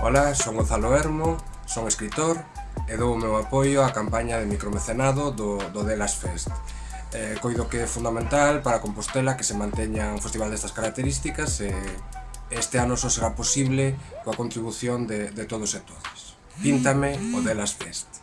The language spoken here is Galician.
Ola, son Gonzalo Hermo, son escritor e dou o meu apoio á campaña de micromecenado do, do Delas Fest. Eh, coido que é fundamental para Compostela que se manteña un festival destas características e este ano só será posible coa contribución de, de todos e todas. Píntame o Delas Fest.